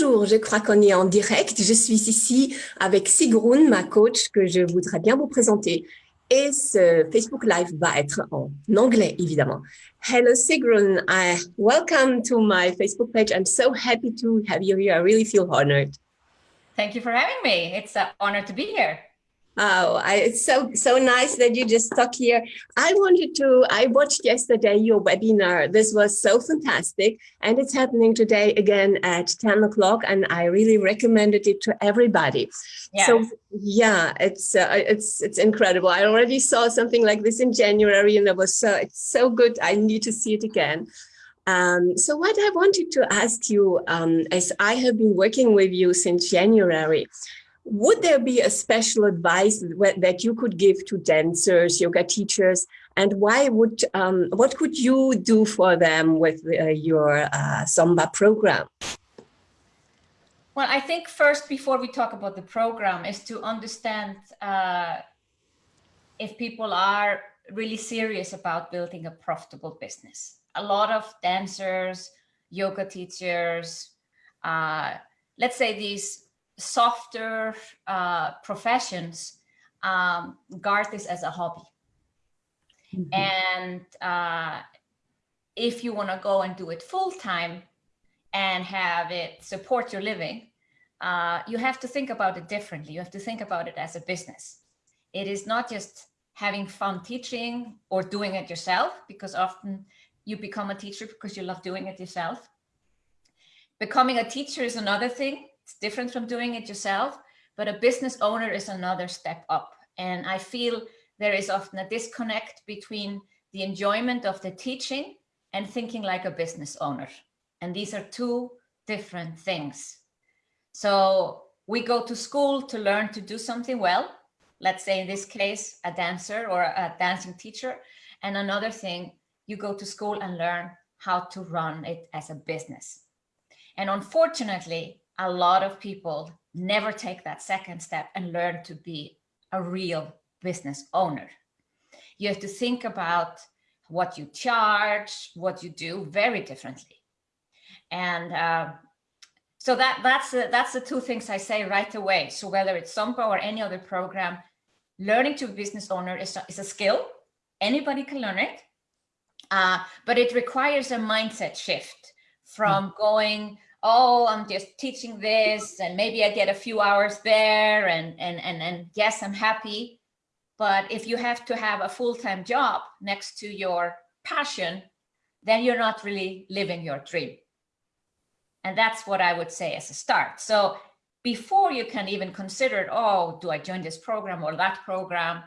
Bonjour, je crois qu'on est en direct. Je suis ici avec Sigrun, ma coach, que je voudrais bien vous présenter. Et ce Facebook Live va être en anglais, évidemment. Hello, Sigrun. I, welcome to my Facebook page. I'm so happy to have you here. I really feel honored. Thank you for having me. It's an honor to be here. Oh, I, it's so so nice that you just stuck here. I wanted to, I watched yesterday your webinar. This was so fantastic. And it's happening today again at 10 o'clock. And I really recommended it to everybody. Yes. So yeah, it's uh, it's it's incredible. I already saw something like this in January and it was so, it's so good. I need to see it again. Um, so what I wanted to ask you, um, as I have been working with you since January, would there be a special advice that you could give to dancers, yoga teachers, and why would um, what could you do for them with uh, your uh, SOMBA program? Well, I think first, before we talk about the program, is to understand uh, if people are really serious about building a profitable business. A lot of dancers, yoga teachers, uh, let's say these softer uh, professions um, guard this as a hobby. Mm -hmm. And uh, if you want to go and do it full time and have it support your living, uh, you have to think about it differently. You have to think about it as a business. It is not just having fun teaching or doing it yourself, because often you become a teacher because you love doing it yourself. Becoming a teacher is another thing it's different from doing it yourself, but a business owner is another step up. And I feel there is often a disconnect between the enjoyment of the teaching and thinking like a business owner. And these are two different things. So we go to school to learn to do something well. Let's say in this case, a dancer or a dancing teacher. And another thing, you go to school and learn how to run it as a business. And unfortunately, a lot of people never take that second step and learn to be a real business owner. You have to think about what you charge, what you do very differently. And uh, so that that's the, that's the two things I say right away. So whether it's SOMBA or any other program, learning to be a business owner is a, is a skill. Anybody can learn it, uh, but it requires a mindset shift from mm. going oh, I'm just teaching this and maybe I get a few hours there and, and, and, and yes, I'm happy. But if you have to have a full-time job next to your passion, then you're not really living your dream. And that's what I would say as a start. So before you can even consider, oh, do I join this program or that program?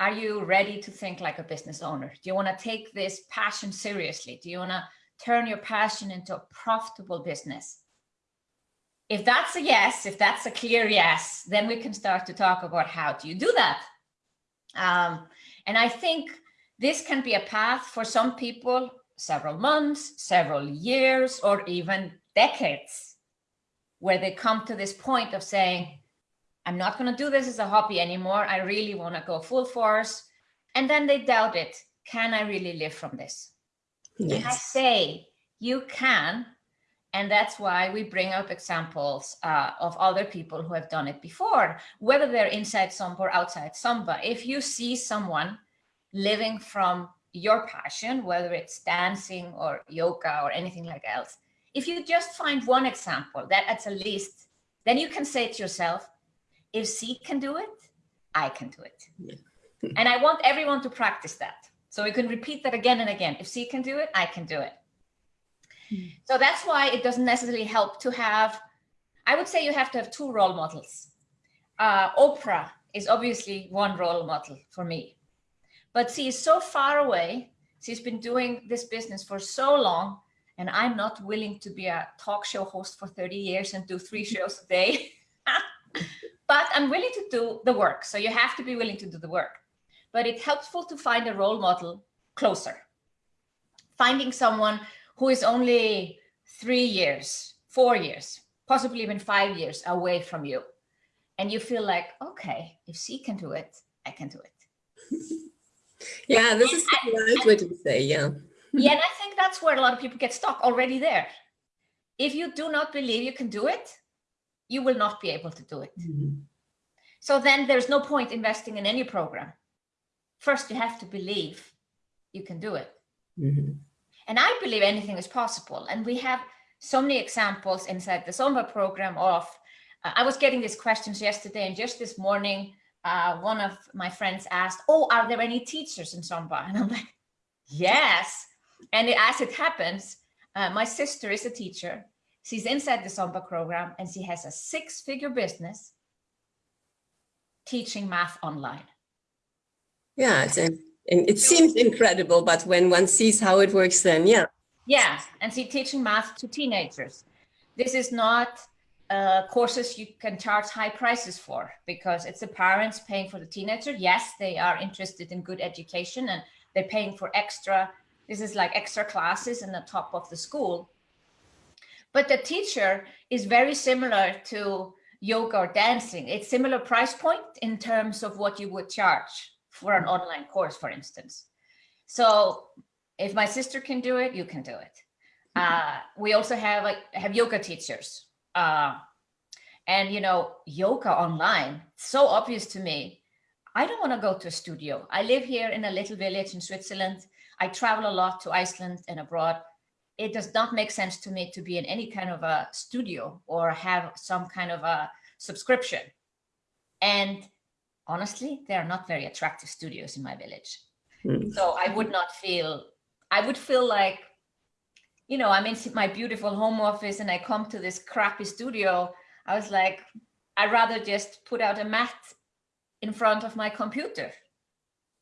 Are you ready to think like a business owner? Do you want to take this passion seriously? Do you want to turn your passion into a profitable business? If that's a yes, if that's a clear yes, then we can start to talk about how do you do that? Um, and I think this can be a path for some people, several months, several years, or even decades, where they come to this point of saying, I'm not going to do this as a hobby anymore. I really want to go full force. And then they doubt it. Can I really live from this? Yes. And I say you can, and that's why we bring up examples uh, of other people who have done it before, whether they're inside SOMBA or outside SOMBA. If you see someone living from your passion, whether it's dancing or yoga or anything like else, if you just find one example that at least, then you can say to yourself, if C can do it, I can do it. Yeah. and I want everyone to practice that. So we can repeat that again and again. If C can do it, I can do it. Hmm. So that's why it doesn't necessarily help to have, I would say you have to have two role models. Uh, Oprah is obviously one role model for me, but she is so far away. She's been doing this business for so long and I'm not willing to be a talk show host for 30 years and do three shows a day. but I'm willing to do the work. So you have to be willing to do the work but it's helpful to find a role model closer. Finding someone who is only three years, four years, possibly even five years away from you. And you feel like, okay, if she can do it, I can do it. yeah, this and is the right way to say, yeah. yeah, and I think that's where a lot of people get stuck already there. if you do not believe you can do it, you will not be able to do it. Mm -hmm. So then there's no point investing in any program. First, you have to believe you can do it. Mm -hmm. And I believe anything is possible. And we have so many examples inside the SOMBA program of, uh, I was getting these questions yesterday and just this morning, uh, one of my friends asked, oh, are there any teachers in SOMBA? And I'm like, yes. And as it happens, uh, my sister is a teacher. She's inside the SOMBA program and she has a six figure business teaching math online. Yeah, it's a, it seems incredible, but when one sees how it works, then yeah. Yeah, and see, teaching math to teenagers. This is not uh, courses you can charge high prices for because it's the parents paying for the teenager. Yes, they are interested in good education and they're paying for extra. This is like extra classes in the top of the school. But the teacher is very similar to yoga or dancing. It's similar price point in terms of what you would charge for an online course, for instance. So if my sister can do it, you can do it. Uh, we also have like have yoga teachers. Uh, and you know, yoga online, so obvious to me. I don't want to go to a studio. I live here in a little village in Switzerland. I travel a lot to Iceland and abroad. It does not make sense to me to be in any kind of a studio or have some kind of a subscription. And honestly, they are not very attractive studios in my village. Mm. So I would not feel I would feel like, you know, I'm in my beautiful home office and I come to this crappy studio. I was like, I'd rather just put out a mat in front of my computer,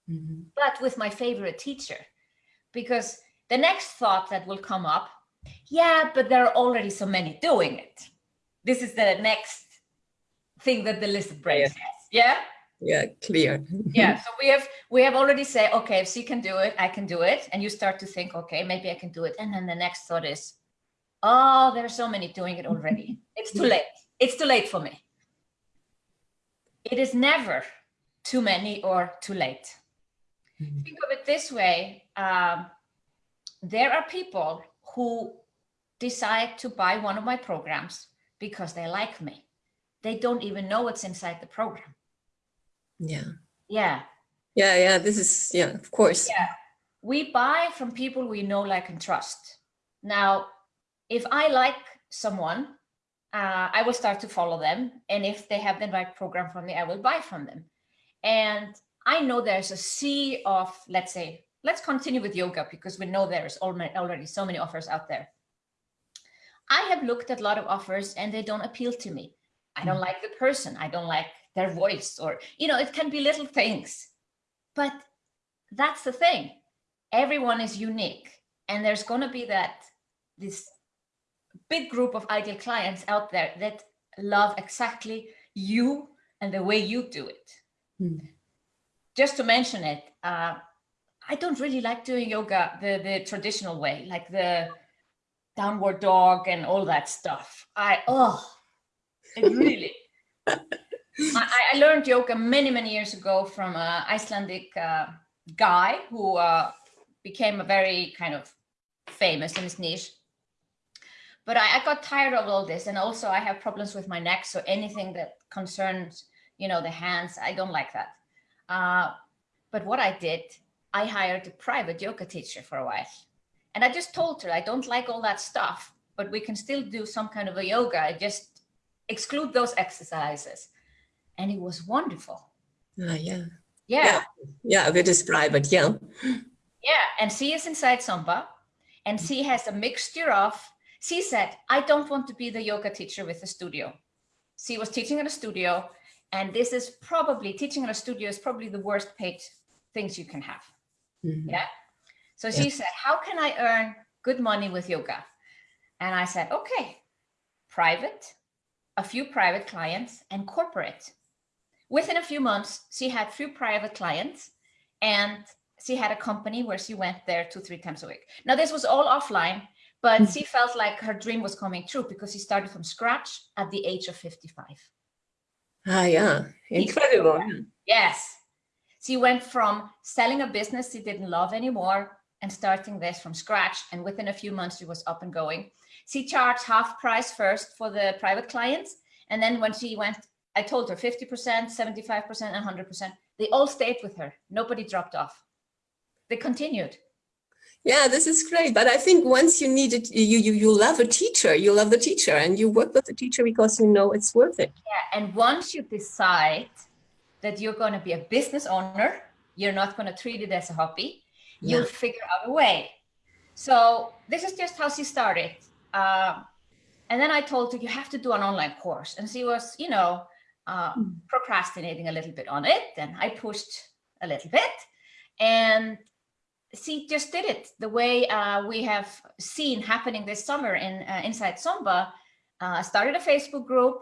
mm -hmm. but with my favorite teacher. Because the next thought that will come up, yeah, but there are already so many doing it. This is the next thing that the list yeah. has. Yeah yeah clear. Yeah so we have we have already said okay if she can do it i can do it. And you start to think okay maybe i can do it. And then the next thought is oh there are so many doing it already. It's too late. It's too late for me. It is never too many or too late. Mm -hmm. think of it this way um, there are people who decide to buy one of my programs because they like me. They don't even know what's inside the program yeah. Yeah. Yeah, yeah, this is, yeah, of course. Yeah. We buy from people we know, like, and trust. Now, if I like someone, uh, I will start to follow them. And if they have the right program for me, I will buy from them. And I know there's a sea of, let's say, let's continue with yoga because we know there's already so many offers out there. I have looked at a lot of offers and they don't appeal to me. I don't mm. like the person. I don't like their voice or, you know, it can be little things. But that's the thing. Everyone is unique. And there's going to be that this big group of ideal clients out there that love exactly you and the way you do it. Mm. Just to mention it, uh, I don't really like doing yoga the, the traditional way, like the downward dog and all that stuff. I, oh, it really, I, I, learned yoga many, many years ago from an Icelandic uh, guy who uh, became a very kind of famous in his niche. But I, I, got tired of all this. And also I have problems with my neck. So anything that concerns, you know, the hands, I don't like that. Uh, but what I did, I hired a private yoga teacher for a while. And I just told her, I don't like all that stuff, but we can still do some kind of a yoga. I just exclude those exercises and it was wonderful. Uh, yeah. yeah. Yeah. Yeah, we describe it, yeah. Yeah, and she is inside SOMBA, and she has a mixture of, she said, I don't want to be the yoga teacher with the studio. She was teaching in a studio and this is probably, teaching in a studio is probably the worst paid things you can have. Mm -hmm. Yeah. So she yeah. said, how can I earn good money with yoga? And I said, okay, private, a few private clients and corporate within a few months, she had few private clients and she had a company where she went there two, three times a week. Now this was all offline, but mm -hmm. she felt like her dream was coming true because she started from scratch at the age of 55. Ah, yeah, incredible. Yes. She went from selling a business she didn't love anymore and starting this from scratch. And within a few months, she was up and going. she charged half price first for the private clients. And then when she went, I told her 50%, 75% and 100%, they all stayed with her. Nobody dropped off. They continued. Yeah, this is great. But I think once you need it, you, you, you love a teacher, you love the teacher and you work with the teacher because you know it's worth it. Yeah. And once you decide that you're going to be a business owner, you're not going to treat it as a hobby, yeah. you'll figure out a way. So this is just how she started. Uh, and then I told her, you have to do an online course. And she was, you know, uh, mm. procrastinating a little bit on it. And I pushed a little bit. And she just did it the way uh, we have seen happening this summer in uh, Inside SOMBA. Uh, started a Facebook group,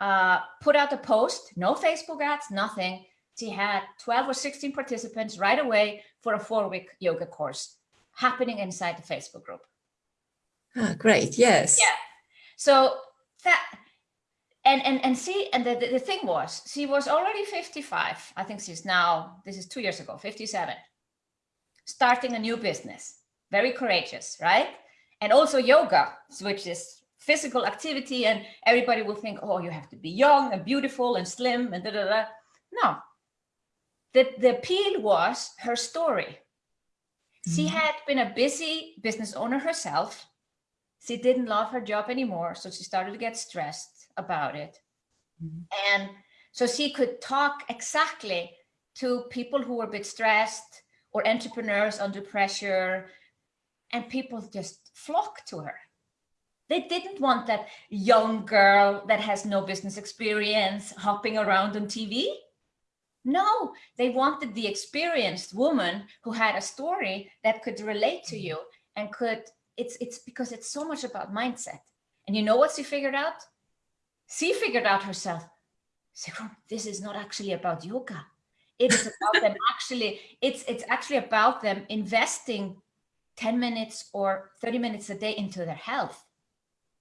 uh, put out a post, no Facebook ads, nothing. She had 12 or 16 participants right away for a four week yoga course happening inside the Facebook group. Ah, great. Yes. Yeah. So that, and, and, and see, and the, the, the thing was, she was already 55. I think she's now, this is two years ago, 57 starting a new business. Very courageous, right? And also yoga, which is physical activity and everybody will think, oh, you have to be young and beautiful and slim and da da da. No, the, the appeal was her story. Mm -hmm. She mm-hmm. had been a busy business owner herself. She didn't love her job anymore, so she started to get stressed about it. Mm -hmm. And so she could talk exactly to people who were a bit stressed, or entrepreneurs under pressure and people just flock to her. They didn't want that young girl that has no business experience hopping around on TV. No, they wanted the experienced woman who had a story that could relate to you and could, it's, it's because it's so much about mindset. And you know what she figured out? She figured out herself, this is not actually about yoga. It is about them actually, it's, it's actually about them investing 10 minutes or 30 minutes a day into their health.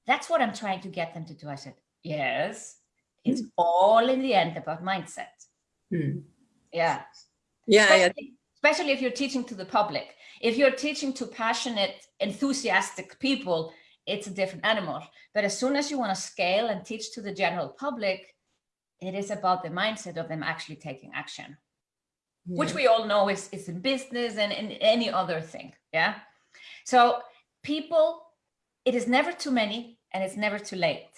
That's what I'm trying to get them to do. I said, yes, it's mm. all in the end about mindset. Mm. Yeah. Yeah. Especially, yeah. especially if you're teaching to the public. If you're teaching to passionate, enthusiastic people, it's a different animal. But as soon as you want to scale and teach to the general public, it is about the mindset of them actually taking action yeah. which we all know is, is in business and in any other thing. Yeah. So people, it is never too many and it's never too late.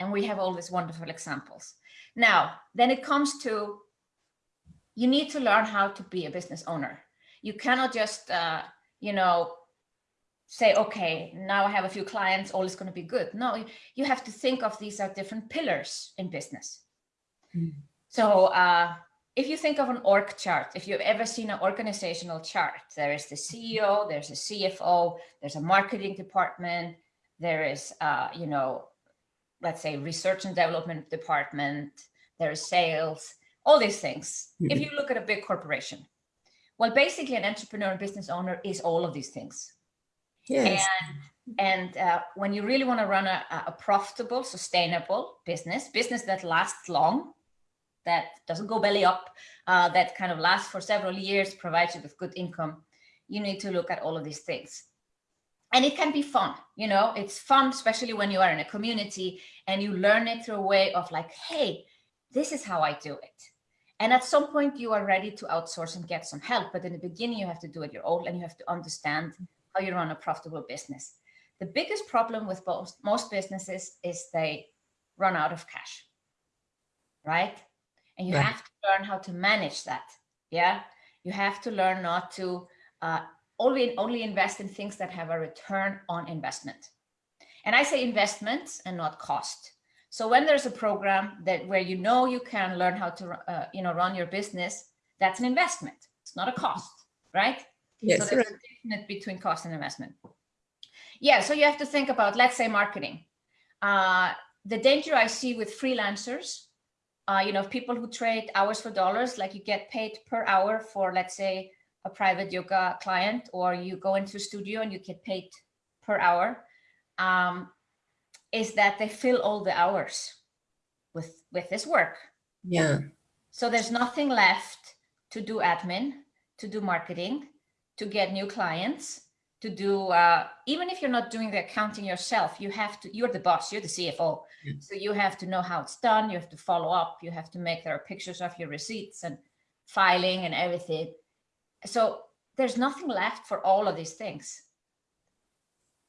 And we have all these wonderful examples. Now, then it comes to, you need to learn how to be a business owner. You cannot just, uh, you know, say, okay, now I have a few clients, all is going to be good. No, you have to think of these are different pillars in business. Mm. So uh, if you think of an org chart, if you've ever seen an organizational chart, there is the CEO, there's a CFO, there's a marketing department, there is, uh, you know, let's say research and development department, there is sales, all these things. Mm. If you look at a big corporation, well, basically an entrepreneur and business owner is all of these things. Yes. And, and uh, when you really want to run a, a profitable, sustainable business, business that lasts long, that doesn't go belly up, uh, that kind of lasts for several years, provides you with good income, you need to look at all of these things. And it can be fun, you know, it's fun, especially when you are in a community and you learn it through a way of like, hey, this is how I do it. And at some point you are ready to outsource and get some help. But in the beginning, you have to do it your own and you have to understand how you run a profitable business. The biggest problem with most, most businesses is they run out of cash, right? and you have to learn how to manage that yeah? You have to learn not to uh, only only invest in things that have a return on investment. And i say investment and not cost. So when there's a program that where you know you can learn how to uh, you know run your business that's an investment. It's not a cost right yes so there's right. a difference between cost and investment yeah so you have to think about let's say marketing uh, the danger i see with freelancers uh, you know, people who trade hours for dollars, like you get paid per hour for, let's say, a private yoga client, or you go into a studio and you get paid per hour, um, is that they fill all the hours with, with this work. Yeah. So there's nothing left to do admin, to do marketing, to get new clients, to do, uh, even if you're not doing the accounting yourself, you have to, you're the boss, you're the CFO. So you have to know how it's done. You have to follow up. You have to make, there are pictures of your receipts and filing and everything. So there's nothing left for all of these things.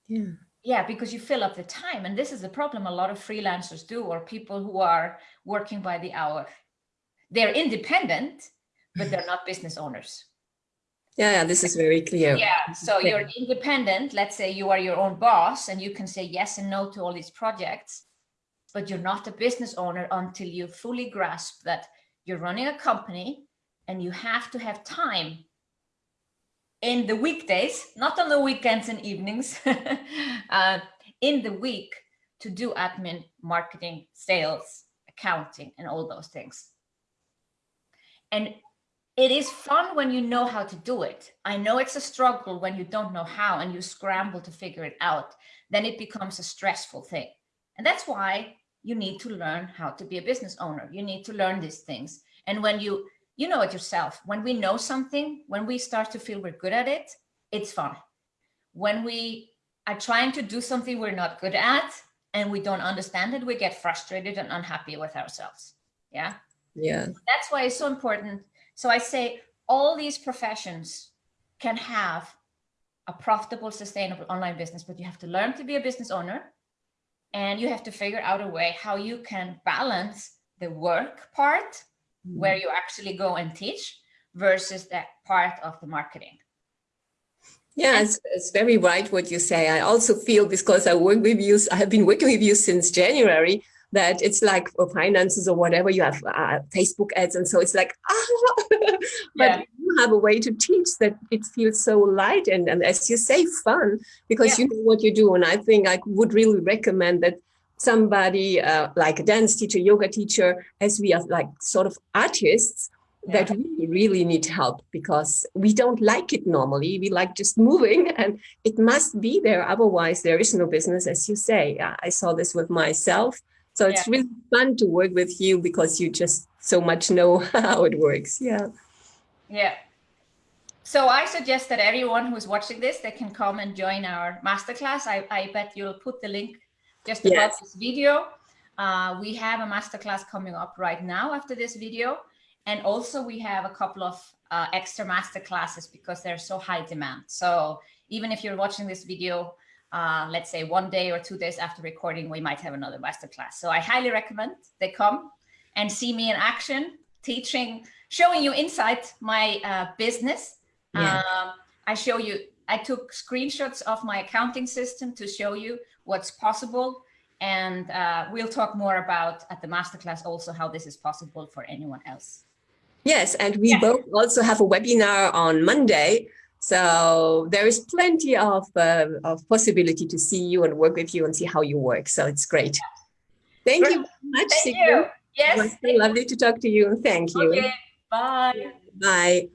Yeah. Yeah, because you fill up the time. And this is the problem a lot of freelancers do, or people who are working by the hour. They're independent, but they're not business owners. Yeah, yeah, this is very clear. Yeah, so you're independent. Let's say you are your own boss and you can say yes and no to all these projects, but you're not a business owner until you fully grasp that you're running a company and you have to have time in the weekdays, not on the weekends and evenings, uh, in the week to do admin, marketing, sales, accounting, and all those things. And it is fun when you know how to do it. I know it's a struggle when you don't know how and you scramble to figure it out. Then it becomes a stressful thing. And that's why you need to learn how to be a business owner. You need to learn these things. And when you, you know it yourself, when we know something, when we start to feel we're good at it, it's fun. When we are trying to do something we're not good at and we don't understand it, we get frustrated and unhappy with ourselves. Yeah. Yeah. That's why it's so important so I say all these professions can have a profitable, sustainable online business, but you have to learn to be a business owner and you have to figure out a way how you can balance the work part mm. where you actually go and teach versus that part of the marketing. Yeah, it's, it's, very right what you say. I also feel because I work with you, I have been working with you since January, that it's like for finances or whatever, you have uh, Facebook ads. And so it's like, ah, but yeah. you have a way to teach that it feels so light and, and as you say, fun, because yeah. you know what you do. And I think I would really recommend that somebody uh, like a dance teacher, yoga teacher, as we are like sort of artists, yeah. that we really need help because we don't like it normally. We like just moving and it must be there. Otherwise, there is no business, as you say. I saw this with myself. So it's yeah. really fun to work with you because you just so much know how it works. Yeah. Yeah. So I suggest that everyone who's watching this, they can come and join our masterclass. I, I bet you'll put the link just above yes. this video. Uh, we have a masterclass coming up right now after this video. And also we have a couple of uh, extra masterclasses because they're so high demand. So even if you're watching this video uh, let's say one day or two days after recording, we might have another masterclass. So I highly recommend they come and see me in action, teaching, showing you inside my uh, business. Yeah. Um, I show you, I took screenshots of my accounting system to show you what's possible. And uh, we'll talk more about at the masterclass also how this is possible for anyone else. Yes, and we both also have a webinar on Monday so there is plenty of, uh, of possibility to see you and work with you and see how you work. So it's great. Thank great. you very much. Thank you. Yes. It was so lovely to talk to you. Thank you. Okay. Bye. Bye.